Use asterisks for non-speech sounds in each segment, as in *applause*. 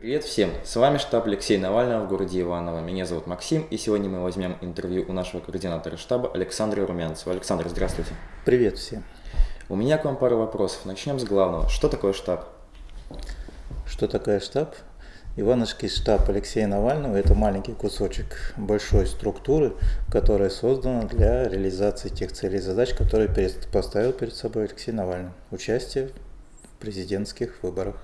Привет всем! С вами штаб Алексея Навального в городе Иваново. Меня зовут Максим, и сегодня мы возьмем интервью у нашего координатора штаба Александра Румянцева. Александр, здравствуйте. Привет всем. У меня к вам пару вопросов. Начнем с главного. Что такое штаб? Что такое штаб? Ивановский штаб Алексея Навального – это маленький кусочек большой структуры, которая создана для реализации тех целей и задач, которые поставил перед собой Алексей Навальный. Участие в президентских выборах.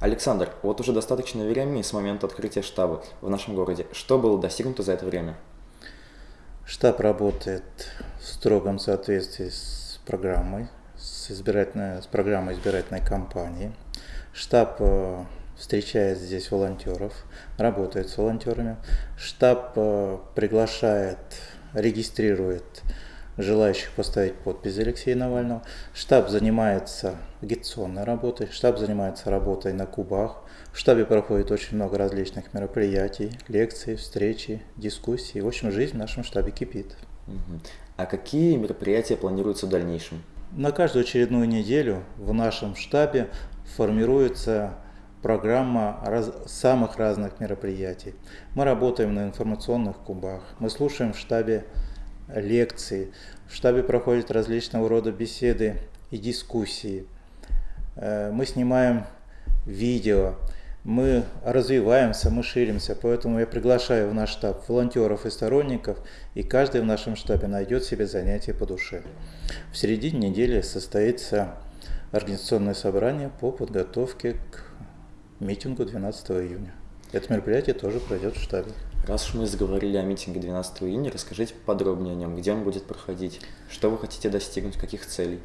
Александр, вот уже достаточно времени с момента открытия штаба в нашем городе. Что было достигнуто за это время? Штаб работает в строгом соответствии с программой, с, избирательной, с программой избирательной кампании. Штаб э, встречает здесь волонтеров, работает с волонтерами. Штаб э, приглашает, регистрирует желающих поставить подпись Алексея Навального. Штаб занимается агитационной работой, штаб занимается работой на кубах. В штабе проходит очень много различных мероприятий, лекций, встречи, дискуссий. В общем, жизнь в нашем штабе кипит. А какие мероприятия планируются в дальнейшем? На каждую очередную неделю в нашем штабе формируется программа раз, самых разных мероприятий. Мы работаем на информационных кубах, мы слушаем в штабе лекции. В штабе проходят различного рода беседы и дискуссии. Э, мы снимаем видео, мы развиваемся, мы ширимся, поэтому я приглашаю в наш штаб волонтеров и сторонников, и каждый в нашем штабе найдет себе занятие по душе. В середине недели состоится организационное собрание по подготовке к митингу 12 июня. Это мероприятие тоже пройдет в штабе. Раз уж мы заговорили о митинге 12 июня, расскажите подробнее о нем, где он будет проходить, что вы хотите достигнуть, каких целей.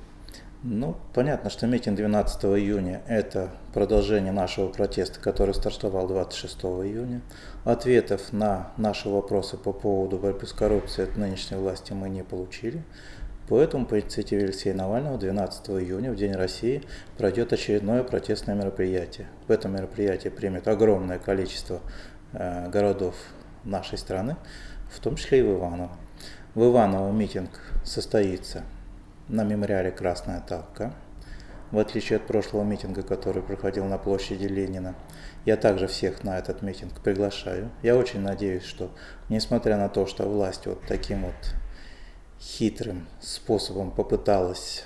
Ну, понятно, что митинг 12 июня – это продолжение нашего протеста, который стартовал 26 июня. Ответов на наши вопросы по поводу борьбы с коррупцией от нынешней власти мы не получили. Поэтому по инициативе Алексея Навального 12 июня, в День России, пройдет очередное протестное мероприятие. В этом мероприятии примет огромное количество э, городов нашей страны, в том числе и в Иваново. В Иваново митинг состоится на мемориале «Красная Талка». В отличие от прошлого митинга, который проходил на площади Ленина, я также всех на этот митинг приглашаю. Я очень надеюсь, что несмотря на то, что власть вот таким вот хитрым способом попыталась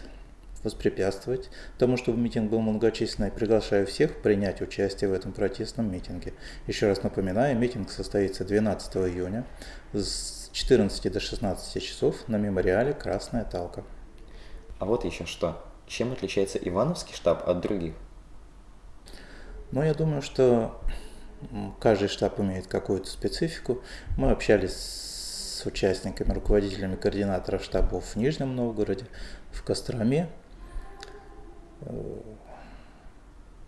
воспрепятствовать тому, чтобы митинг был многочисленный. Приглашаю всех принять участие в этом протестном митинге. Еще раз напоминаю, митинг состоится 12 июня с 14 до 16 часов на мемориале «Красная Талка». А вот еще что. Чем отличается Ивановский штаб от других? Ну, я думаю, что каждый штаб имеет какую-то специфику. Мы общались с участниками, руководителями координаторов штабов в Нижнем Новгороде, в Костроме,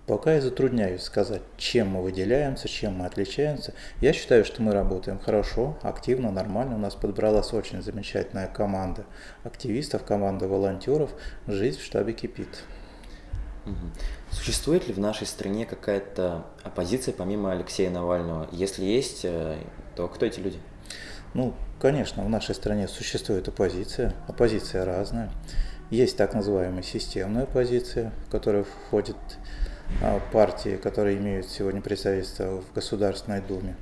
Пока я затрудняюсь сказать, чем мы выделяемся, чем мы отличаемся. Я считаю, что мы работаем хорошо, активно, нормально. У нас подобралась очень замечательная команда активистов, команда волонтеров. Жизнь в штабе кипит. Существует ли в нашей стране какая-то оппозиция помимо Алексея Навального? Если есть, э, то кто эти люди? Ну, конечно, в нашей стране существует оппозиция. Оппозиция разная. Есть так называемая системная оппозиция, в которую входят а, партии, которые имеют сегодня представительство в Государственной Думе.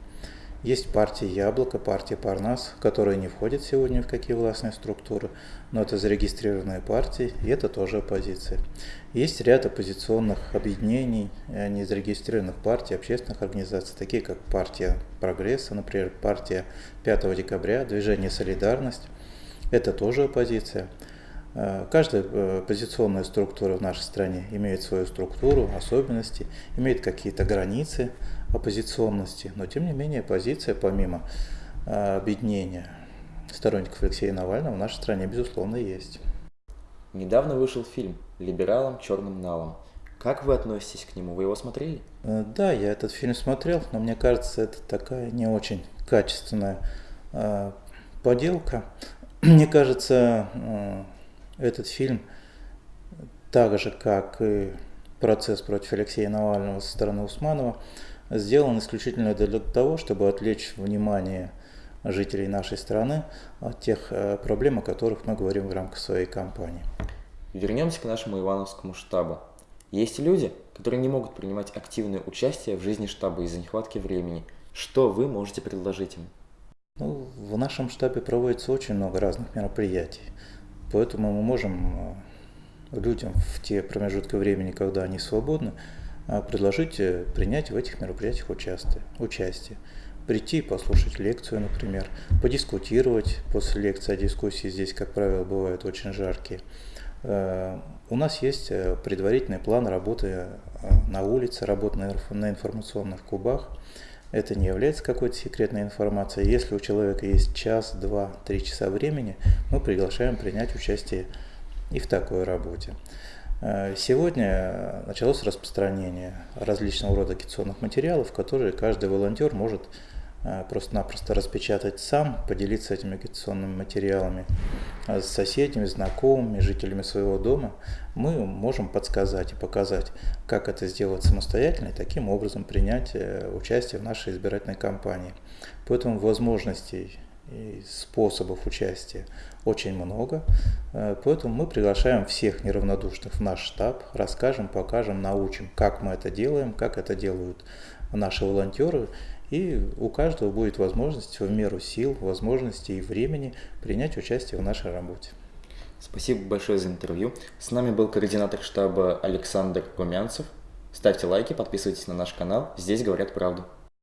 Есть партия Яблоко, партия Парнас, которые не входят сегодня в какие властные структуры, но это зарегистрированные партии, и это тоже оппозиция. Есть ряд оппозиционных объединений, э, незарегистрированных партий, общественных организаций, такие как партия Прогресса, например, партия 5 декабря, движение Солидарность. Это тоже оппозиция. Э, каждая э, позиционная структура в нашей стране имеет свою структуру, особенности, имеет какие-то границы оппозиционности, но тем не менее позиция, помимо э, объединения сторонников Алексея Навального, в нашей стране, безусловно, есть. Недавно вышел фильм «Либералам черным налом». Как вы относитесь к нему? Вы его смотрели? Да, я этот фильм смотрел, но мне кажется, это такая не очень качественная поделка. *clears throat* Мне кажется, этот фильм, так же как и процесс против Алексея Навального со стороны Усманова, сделан исключительно для того, чтобы отвлечь внимание жителей нашей страны от тех э, проблем, о которых мы говорим в рамках своей кампании. Вернемся к нашему Ивановскому штабу. Есть люди, которые не могут принимать активное участие в жизни штаба из-за нехватки времени. Что вы можете предложить им? Ну, в нашем штабе проводится очень много разных мероприятий, поэтому мы можем э, людям в те промежутки времени, когда они свободны, э, предложить э, принять в этих мероприятиях участие. участие. Прийти, послушать лекцию, например, подискутировать после лекции, а дискуссии здесь, как правило, бывают очень жаркие. У нас есть предварительный план работы на улице, работы на информационных кубах – это не является какой-то секретной информацией. Если у человека есть час, два, три часа времени, мы приглашаем принять участие и в такой работе. Э, сегодня началось распространение различного рода агитационных материалов, которые каждый волонтер может просто-напросто распечатать сам, поделиться этими агитационными материалами э, с соседями, знакомыми, жителями своего дома, мы можем подсказать и показать, как это сделать самостоятельно и таким образом принять э, участие в нашей избирательной кампании. Поэтому возможностей и способов участия очень много, поэтому мы приглашаем всех неравнодушных в наш штаб, расскажем, покажем, научим, как мы это делаем, как это делают наши волонтеры, и у каждого будет возможность в меру сил, возможностей и времени принять участие в нашей работе. Спасибо большое за интервью. С нами был координатор штаба Александр Румянцев. Ставьте лайки, подписывайтесь на наш канал. Здесь говорят правду.